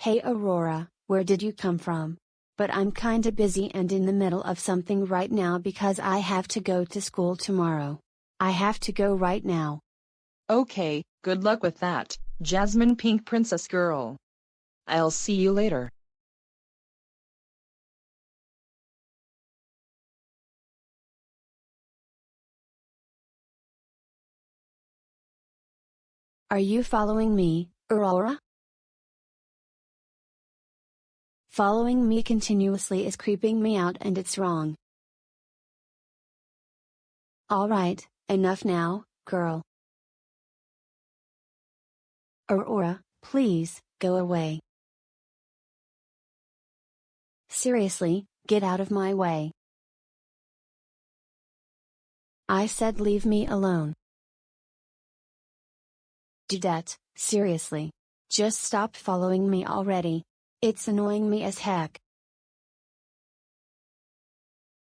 Hey Aurora, where did you come from? But I'm kinda busy and in the middle of something right now because I have to go to school tomorrow. I have to go right now. Okay, good luck with that, Jasmine Pink Princess Girl. I'll see you later. Are you following me, Aurora? Following me continuously is creeping me out and it's wrong. Alright, enough now, girl. Aurora, please, go away. Seriously, get out of my way. I said leave me alone. Dudette, seriously. Just stop following me already. It's annoying me as heck.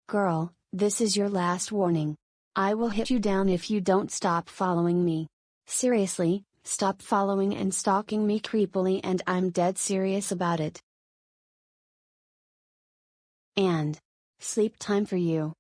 Girl, this is your last warning. I will hit you down if you don't stop following me. Seriously, stop following and stalking me creepily and I'm dead serious about it. And sleep time for you.